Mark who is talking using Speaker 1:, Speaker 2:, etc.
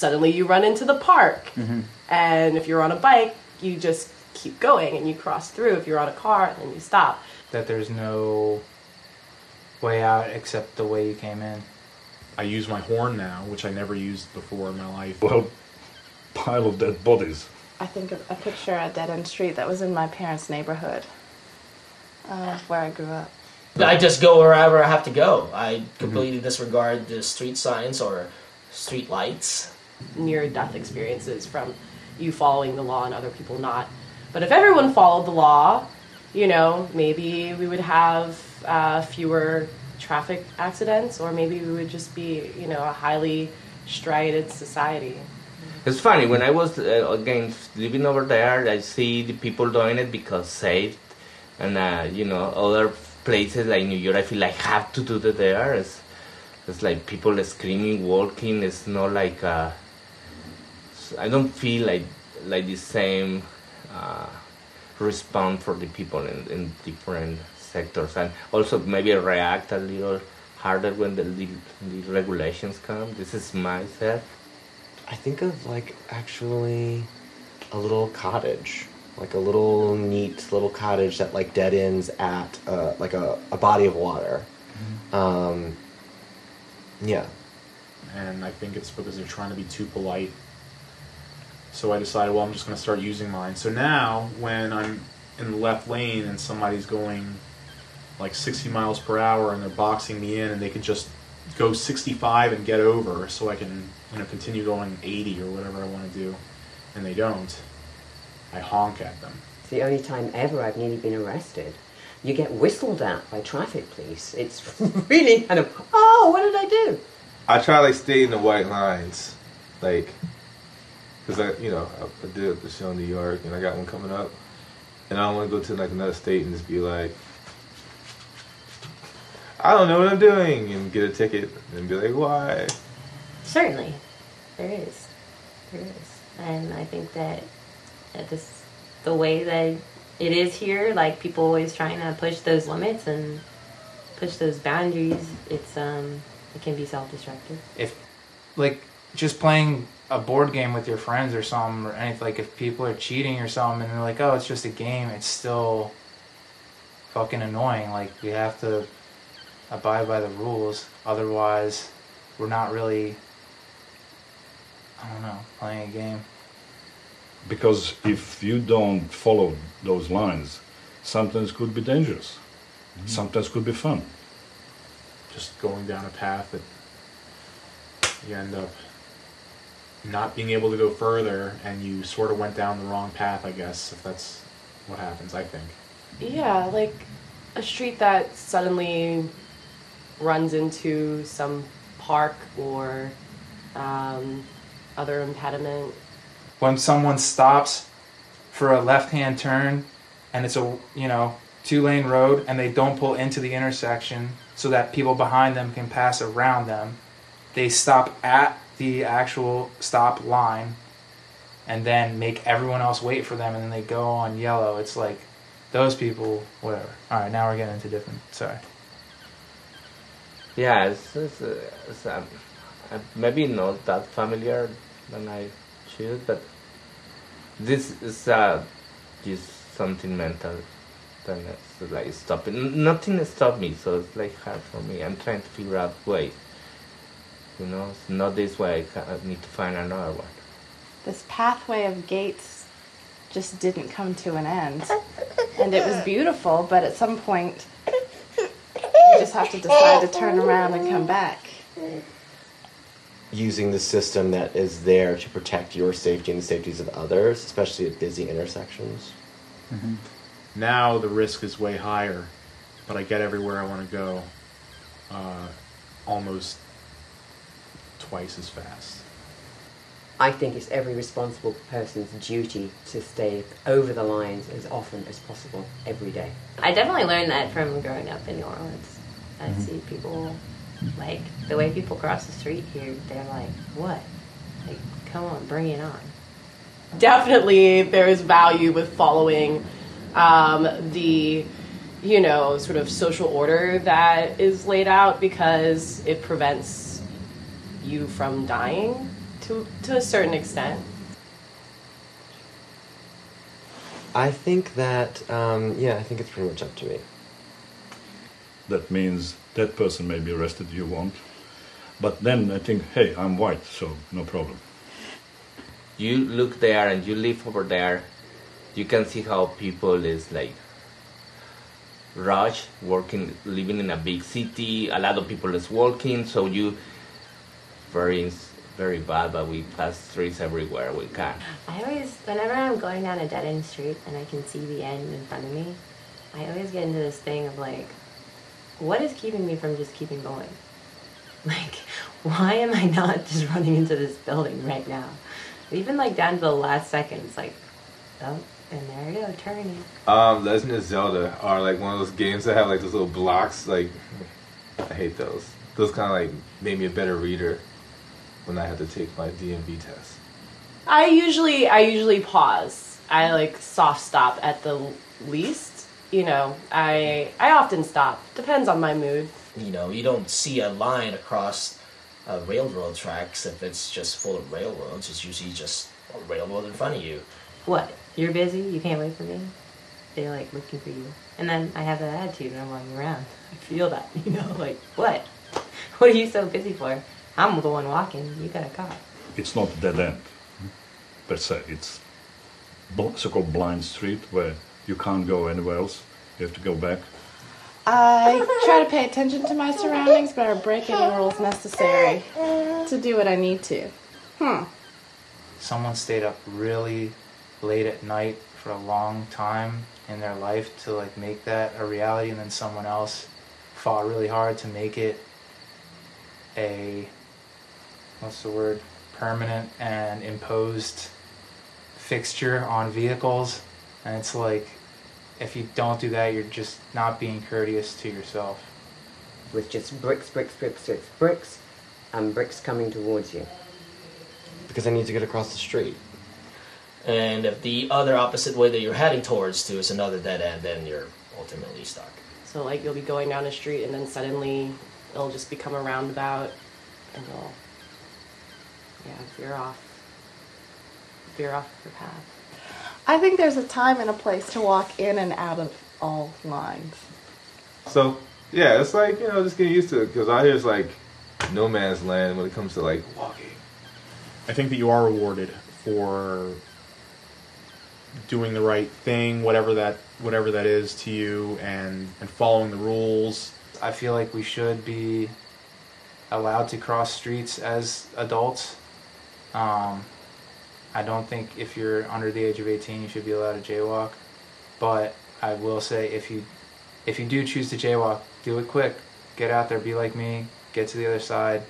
Speaker 1: suddenly you run into the park. And if you're on a bike, you just keep going and you cross through. If you're on a car, then you stop.
Speaker 2: That there's no way out except the way you came in.
Speaker 3: I use my horn now, which I never used before in my life.
Speaker 4: Well, pile of dead bodies.
Speaker 5: I think of a picture at Dead End Street that was in my parents' neighborhood, uh, where I grew up.
Speaker 6: I just go wherever I have to go. I completely disregard the street signs or street lights.
Speaker 1: Near death experiences from you following the law and other people not. But if everyone followed the law, you know, maybe we would have uh, fewer traffic accidents, or maybe we would just be, you know, a highly striated society.
Speaker 7: It's funny when I was uh, again living over there. I see the people doing it because safe, and uh, you know other places like New York. I feel like have to do that there. It's, it's like people screaming, walking. It's not like uh, I don't feel like like the same uh, response for the people in, in different sectors, and also maybe react a little harder when the, the, the regulations come. This is myself.
Speaker 8: I think of like actually a little cottage, like a little neat little cottage that like dead ends at uh, like a, a body of water. Um, yeah.
Speaker 3: and I think it's because they're trying to be too polite. So I decided, well, I'm just going to start using mine. So now, when I'm in the left lane and somebody's going like 60 miles per hour and they're boxing me in, and they can just go 65 and get over, so I can you know continue going 80 or whatever I want to do, and they don't, I honk at them.
Speaker 9: It's the only time ever I've nearly been arrested. You get whistled at by traffic police. It's really kind of, oh, what did I do?
Speaker 10: I try like stay in the white lines, like, cause I, you know, I, I did the show in New York, and I got one coming up, and I don't want to go to like another state and just be like, I don't know what I'm doing, and get a ticket and be like, why?
Speaker 11: Certainly, there is, there is, and I think that that this the way that it is here, like people always trying to push those limits and push those boundaries. It's um, it can be self-destructive.
Speaker 2: If, like, just playing a board game with your friends or something, or anything, like if people are cheating or something and they're like, oh, it's just a game, it's still fucking annoying. Like, we have to abide by the rules. Otherwise, we're not really, I don't know, playing a game.
Speaker 4: Because if you don't follow those lines, sometimes could be dangerous. Mm-hmm. Sometimes could be fun.
Speaker 3: Just going down a path that you end up not being able to go further, and you sort of went down the wrong path. I guess if that's what happens, I think.
Speaker 1: Yeah, like a street that suddenly runs into some park or um, other impediment.
Speaker 2: when someone stops for a left-hand turn and it's a you know two-lane road and they don't pull into the intersection so that people behind them can pass around them they stop at the actual stop line and then make everyone else wait for them and then they go on yellow it's like those people whatever all right now we're getting into different sorry
Speaker 7: Yeah, it's, it's, it's um, maybe not that familiar when I choose, but this is uh, just something mental. Then it's like stopping. Nothing stopped me, so it's like hard for me. I'm trying to figure out ways. You know, it's not this way. I, need to find another one.
Speaker 5: This pathway of gates just didn't come to an end. And it was beautiful, but at some point, you just have to decide to turn around and come back.
Speaker 8: Using the system that is there to protect your safety and the safeties of others, especially at busy intersections.
Speaker 3: Now the risk is way higher, but I get everywhere I want to go uh, almost twice as fast.
Speaker 9: I think it's every responsible person's duty to stay over the lines as often as possible every day.
Speaker 11: I definitely learned that from growing up in New Orleans. I see people like the way people cross the street here. They're like, "What? Like, come on, bring it on."
Speaker 1: definitely there is value with following um, the you know sort of social order that is laid out because it prevents you from dying to to a certain extent.
Speaker 8: I think that, um, yeah, I think it's pretty much up to me.
Speaker 4: That means that person may be arrested, you won't. But then I think, hey, I'm white, so no problem.
Speaker 7: You look there and you live over there. You can see how people is like rush working, living in a big city. A lot of people is walking, so you very very bad. But we pass streets everywhere we can.
Speaker 11: I always, whenever I'm going down a dead end street and I can see the end in front of me, I always get into this thing of like, what is keeping me from just keeping going? Like, why am I not just running into this building right now? Even like down to the last second, it's like, oh, and there I go, turning.
Speaker 10: Um, Legend of Zelda are like one of those games that have like those little blocks. Like, I hate those. Those kind of like made me a better reader when I had to take my DMV test.
Speaker 1: I usually I usually pause. I like soft stop at the least. You know, I I often stop. Depends on my mood.
Speaker 6: You know, you don't see a line across uh, railroad tracks if it's just full of railroads. It's usually just a railroad in front of you.
Speaker 11: What? You're busy? You can't wait for me? They're like looking for you. And then I have that attitude and I'm walking around. I feel that, you know, like, what? What are you so busy for? I'm the one walking. You got a car.
Speaker 4: It's not dead end, per se. It's bl- so-called blind street where you can't go anywhere else. You have to go back.
Speaker 5: I try to pay attention to my surroundings, but I break any rules necessary to do what I need to. Hmm.
Speaker 2: Someone stayed up really late at night for a long time in their life to like make that a reality, and then someone else fought really hard to make it a what's the word permanent and imposed fixture on vehicles and it's like if you don't do that you're just not being courteous to yourself
Speaker 9: With just bricks, bricks, bricks, bricks, bricks, and bricks coming towards you.
Speaker 8: Because I need to get across the street.
Speaker 6: And if the other opposite way that you're heading towards to is another dead end, then you're ultimately stuck.
Speaker 1: So like you'll be going down a street and then suddenly it'll just become a roundabout and you'll yeah, veer off veer off your path.
Speaker 5: I think there's a time and a place to walk in and out of all lines.
Speaker 10: So yeah, it's like you know just getting used to it because out here it's like no man's land when it comes to like walking.
Speaker 3: I think that you are rewarded for doing the right thing, whatever that whatever that is to you, and and following the rules.
Speaker 2: I feel like we should be allowed to cross streets as adults. Um, I don't think if you're under the age of 18 you should be allowed to jaywalk. But I will say if you if you do choose to jaywalk, do it quick. Get out there, be like me, get to the other side,